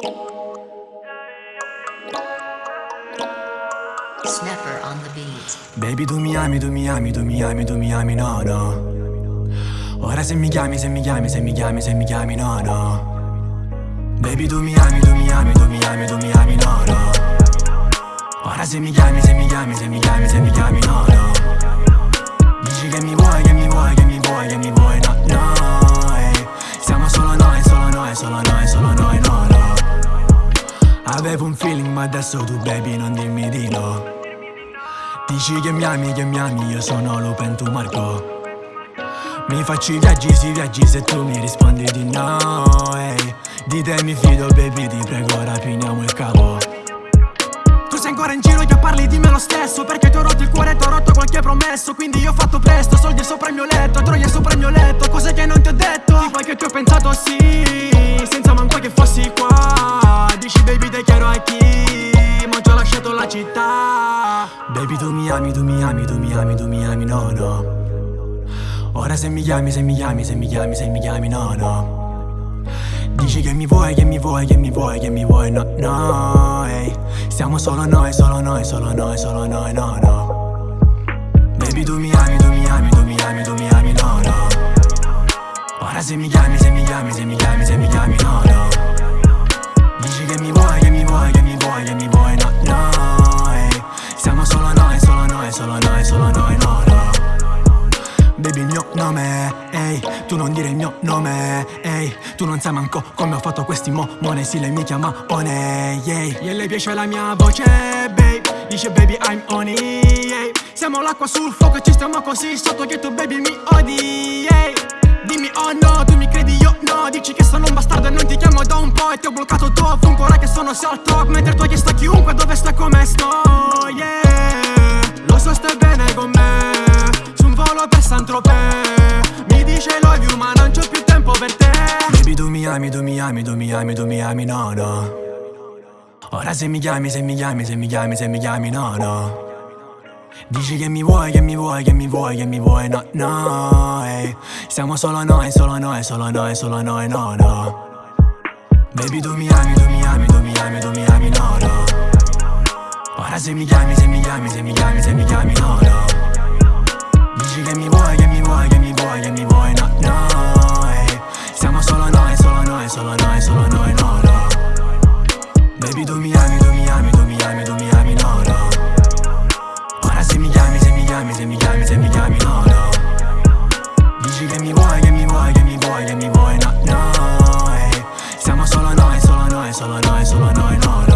Snapper on the beat. Baby tu mi ami, tu mi ami, tu mi ami, tu mi ami, no no Ora se mi chiami, se mi chiami, se mi chiami, se mi chiami, no no Baby tu mi ami, tu mi ami, tu mi ami, tu mi ami, no no Ora se mi chiami, se mi chiami, se mi chiami, se mi chiami, no no Dici che mi vuoi, che mi vuoi, che mi vuoi, che mi vuoi, no no. Siamo solo noi, solo noi, solo noi, solo noi, no no Avevo un feeling ma adesso tu baby non dimmi di no. Dici che mi ami, che mi ami, io sono Lupen, tu Marco. Mi faccio i viaggi, si viaggi se tu mi rispondi di no ehi. Di te mi fido baby, ti prego rapiniamo il capo. Tu sei ancora in giro, io parli di me lo stesso Perché ti ho rotto il cuore, ti ho rotto qualche promesso Quindi io ho fatto presto, soldi sopra il mio letto Troie sopra il mio letto, cose che non ti ho detto. Quel che ti ho pensato sì, senza manco Baby tu mi ami, tu mi ami, tu mi ami, tu mi ami, no no. Ora se mi chiami, se mi chiami, se mi chiami, se mi chiami, no no. Dici che mi vuoi, che mi vuoi, che mi vuoi, che mi vuoi, no, no, ehi. Siamo solo noi, solo noi, solo noi, solo noi, no, no. Baby tu mi ami, tu mi ami, tu mi ami, tu mi ami, no, no. Ora se mi chiami, se mi chiami, se mi chiami, se mi chiami, no, no non dire il mio nome, ehi Tu non sai manco come ho fatto questi momone, sì lei mi chiama One, yeah E lei piace la mia voce, babe, dice baby I'm on it, yeah Siamo l'acqua sul fuoco e ci stiamo così sotto che tu baby mi odi, yeah Dimmi oh no, tu mi credi io no. Dici che sono un bastardo e non ti chiamo da un po' E ti ho bloccato tu ovunque ora che sono sul talk. Mentre tu hai chiesto a chiunque dove sto e come sto, yeah. Lo so stai bene con me. Su un volo per Saint-Tropez You ma non c'ho più tempo per te. Baby tu mi ami, tu mi ami, tu mi ami, tu mi ami, no no. Ora se mi chiami, se mi chiami, se mi chiami, se mi chiami, no no. Dici che mi vuoi, che mi vuoi, che mi vuoi, che mi vuoi, no, no, ehi. Siamo solo noi, solo noi, solo noi, solo noi, no, no. Baby tu mi ami, tu mi ami, tu mi ami, tu mi ami, no, no. Ora se mi chiami, se mi chiami, se mi chiami, se mi chiami, no, no solo noi, solo noi, no, no. Baby tu mi ami, tu mi ami, tu mi ami, tu mi ami, no, no. Ora se mi chiami, se mi chiami, se mi chiami, se mi chiami, no, no. Dici che mi vuoi, che mi vuoi, che mi vuoi, che mi vuoi, no, no, ehi. Siamo solo noi, solo noi, solo noi, solo noi, no, no